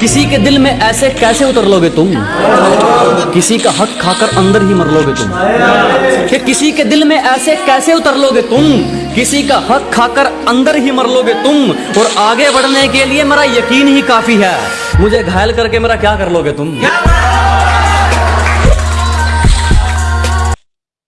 किसी के दिल में ऐसे कैसे उतर लोगे तुम? किसी का हक खाकर अंदर ही मर लोगे तुम। कि किसी के दिल में ऐसे कैसे उतर लोगे तुम? किसी का हक खाकर अंदर ही मर लोगे तुम। और आगे बढ़ने के लिए मेरा यकीन ही काफ़ी है। मुझे घायल करके मेरा क्या कर लोगे तुम?